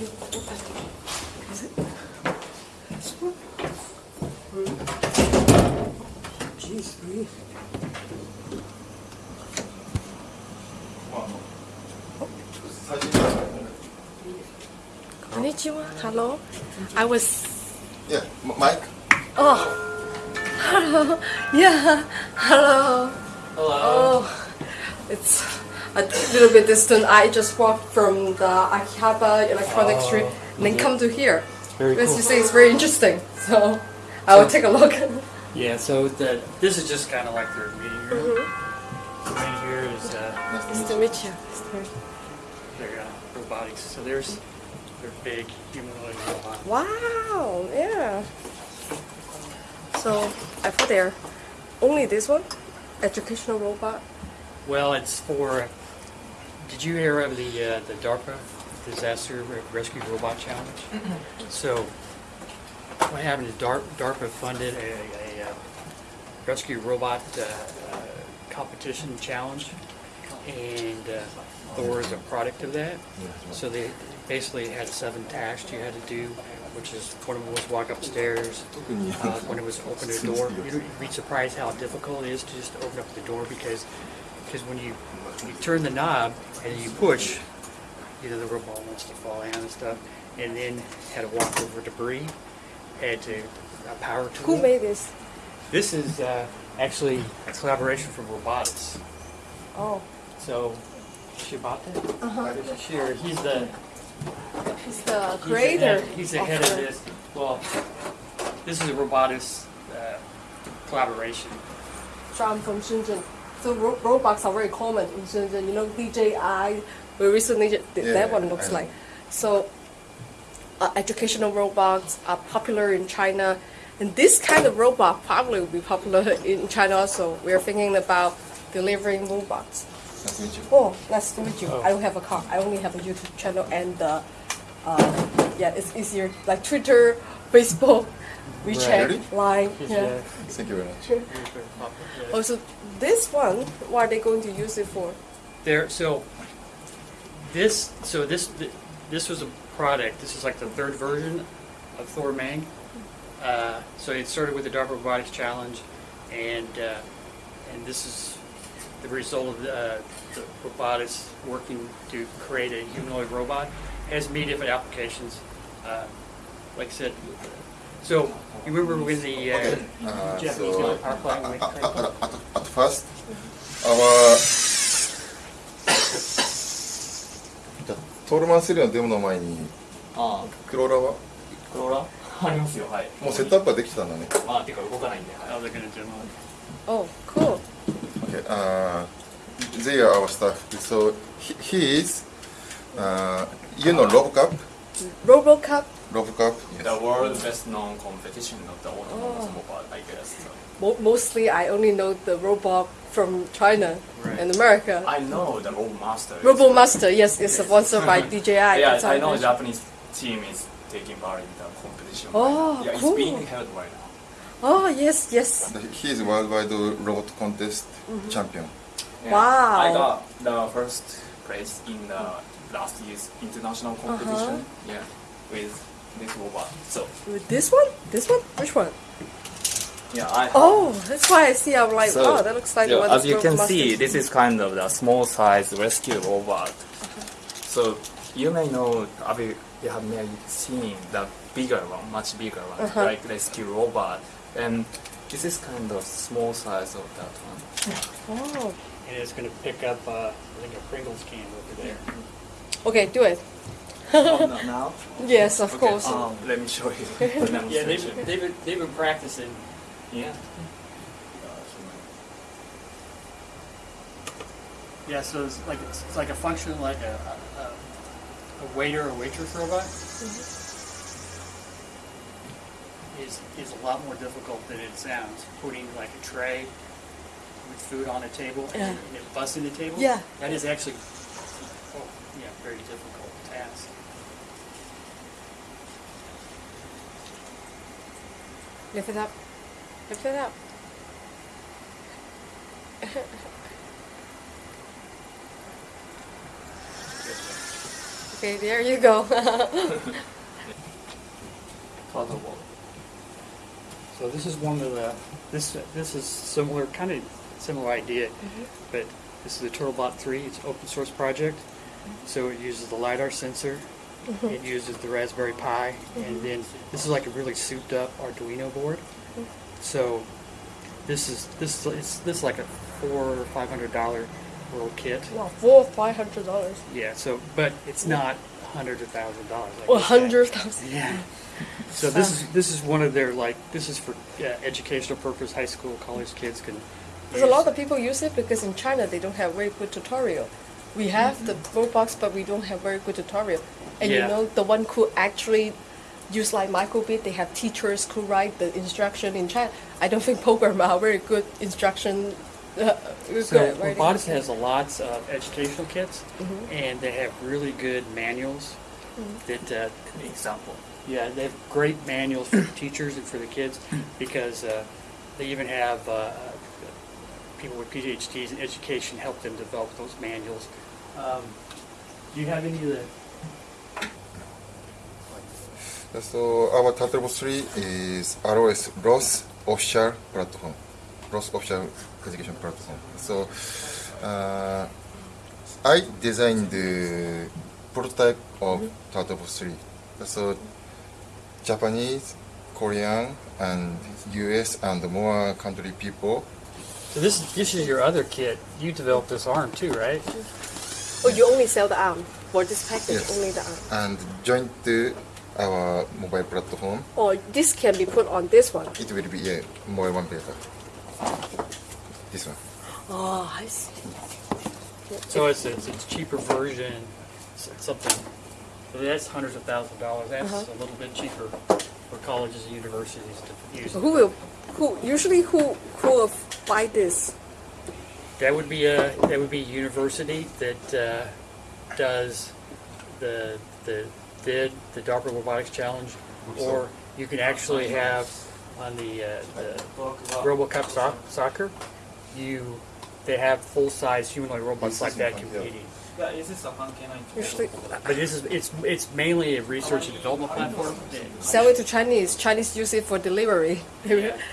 Is it? This one? Jeez, really? Konnichiwa. Hello. I was. Yeah, Mike. Oh. Hello. Yeah. Hello. Hello. Oh. It's a little bit distant. I just walked from the Akihabara Electronic Street and then come to here. Very As cool. you say, it's very interesting. So I will take a look. Yeah, so the, this is just kind of like their meeting room. Right here is uh, Nice to meet you. Nice to meet you. their uh, robotics. So there's their big humanoid robot. Wow, yeah. So I put there only this one, educational robot. Well, it's for. Did you hear of the uh, the DARPA Disaster Rescue Robot Challenge? So, what happened is DAR- DARPA funded a, a, uh rescue robot uh, uh, competition challenge, and uh, Thor is a product of that. So they basically had seven tasks you had to do, which is one of them was walk upstairs, uh, one of them was open a door. You'd be surprised how difficult it is to just open up the door because because when you you turn the knob and you push, either the robot wants to fall down and stuff, and then had to walk over debris, had to a power tool. Who made this? This is uh, actually a collaboration from Robotis. Oh, So, Shibata? uh-huh. Sure, he's the He's the he's the creator. head- He's the head of this. Well, this is a Robotis uh, collaboration. I'm from Shenzhen. So ro- robots are very common in Shenzhen. You know, DJI. We recently did Yeah, that one looks like. So uh, educational robots are popular in China, and this kind of robot probably will be popular in China also. We're thinking about delivering robots. Nice to meet you. Oh, nice to meet you. Oh. I don't have a car. I only have a YouTube channel and uh, uh, yeah, it's easier like Twitter, Facebook, WeChat, Really? Line. Yeah. uh, Thank you very much. he's very popular. Also, this one, what are they going to use it for? There, so this, so this, this was a product. This is like the third version of THORMANG. Uh, so it started with the DARPA Robotics Challenge, and uh, and this is the result of uh, the robotics working to create a humanoid robot. It has many different applications. Uh, like I said, so you remember when the uh, Uh, Japanese so, power plant went at, at, at, first, our トールマン3のデモの前にあクローラーはあ、クローラーありますよ、はい。もうセットアップはできてたんだね。まあ、てか動かないんで。はい. Oh, cool. Okay, uh, they are our staff. So he, he is, uh, you know, RoboCup. RoboCup. RoboCup. The Yes. world best known competition of the autonomous robot, I guess. So. Mo- mostly, I only know the robot from China Right. and America. I know the Robomaster. is- RoboMaster, yes, it's sponsored by DJI. Yeah, I know it is. Japanese team is taking part in the competition. Oh, right yeah, cool. it's being held right now. Oh, yes, yes. He is worldwide robot contest champion. Yeah, Wow. I got the first place in the last year's international Uh-huh. competition. Yeah, with this robot. So With This one? This one? Which one? yeah, I. Oh, that's why I see. I'm like, So, oh, that looks like yeah, one as you can Robomasters. see, this is kind of the small size rescue robot. So you may know, I mean, you have may seen the bigger one, much bigger one, Uh-huh. like rescue robot, and this is kind of small size of that one. Oh. And it's going to pick up, uh, I think, a Pringles can over there. Okay, do it. Oh, no, now? Yes, of Okay, course. Um, let me show you the Yeah, they've, they've, been, they've been practicing. yeah. Yeah, so it's like it's, it's like a function like a, a, a waiter or waitress robot. Is is a lot more difficult than it sounds. Putting like a tray, with food on a table Yeah. and, and it busts in the table. Yeah. That is actually, oh, yeah, very difficult task. Lift it up. Lift it up. okay, there you go. Ball. So this is one of the, this, this is similar, kind of similar idea, mm-hmm. but this is the TurtleBot 3, it's an open source project. Mm-hmm. So it uses the LiDAR sensor, Mm-hmm. it uses the Raspberry Pi, and mm-hmm. then this is like a really souped up Arduino board. Mm-hmm. So this is, this is, it's, this is like a four or five hundred dollar little kit. wow, four or five hundred dollars. Yeah, so, but it's not hundreds of thousands of dollars. like Or you said. hundred thousand. Yeah. So this is this is one of their like this is for uh, educational purpose. High school, college kids can. There's a lot of people use it because in China they don't have very good tutorial. We have the Roblox, but we don't have very good tutorial. And you know, the one who actually use like microbit, they have teachers who write the instruction in China. I don't think programmers are very good instruction. Uh, So at. Robotis has a lots of educational kits, Mm-hmm. and they have really good manuals. That uh, Example. yeah, they have great manuals for the teachers and for the kids because uh, they even have uh, people with PhDs in education help them develop those manuals. Um, do you have any of the So our Turtlebot 3 is ROS ROS official platform, ROS official education platform. So uh, I designed the prototype of Turtlebot 3. So Japanese, Korean, and US and more country people. So this this is your other kit. You developed this arm too, right? Oh, you only sell the arm for this package, Yes. only the arm. and joint to our mobile platform. Or this can be put on this one. It will be yeah, mobile one beta. This one. Oh, I see. So it's it's, it's cheaper version, s- something. So that's hundreds of thousands of dollars. That's Uh-huh. a little bit cheaper for colleges and universities to use. Who will, who usually who who will buy this? That would be a that would be a university that uh, does the the did the DARPA Robotics Challenge, or you can actually have on the uh, the RoboCup soc- soccer, you they have full size humanoid robots like that competing. Usually But this is it's it's mainly a research and development platform. sell it to Chinese. Chinese use it for delivery. Yeah.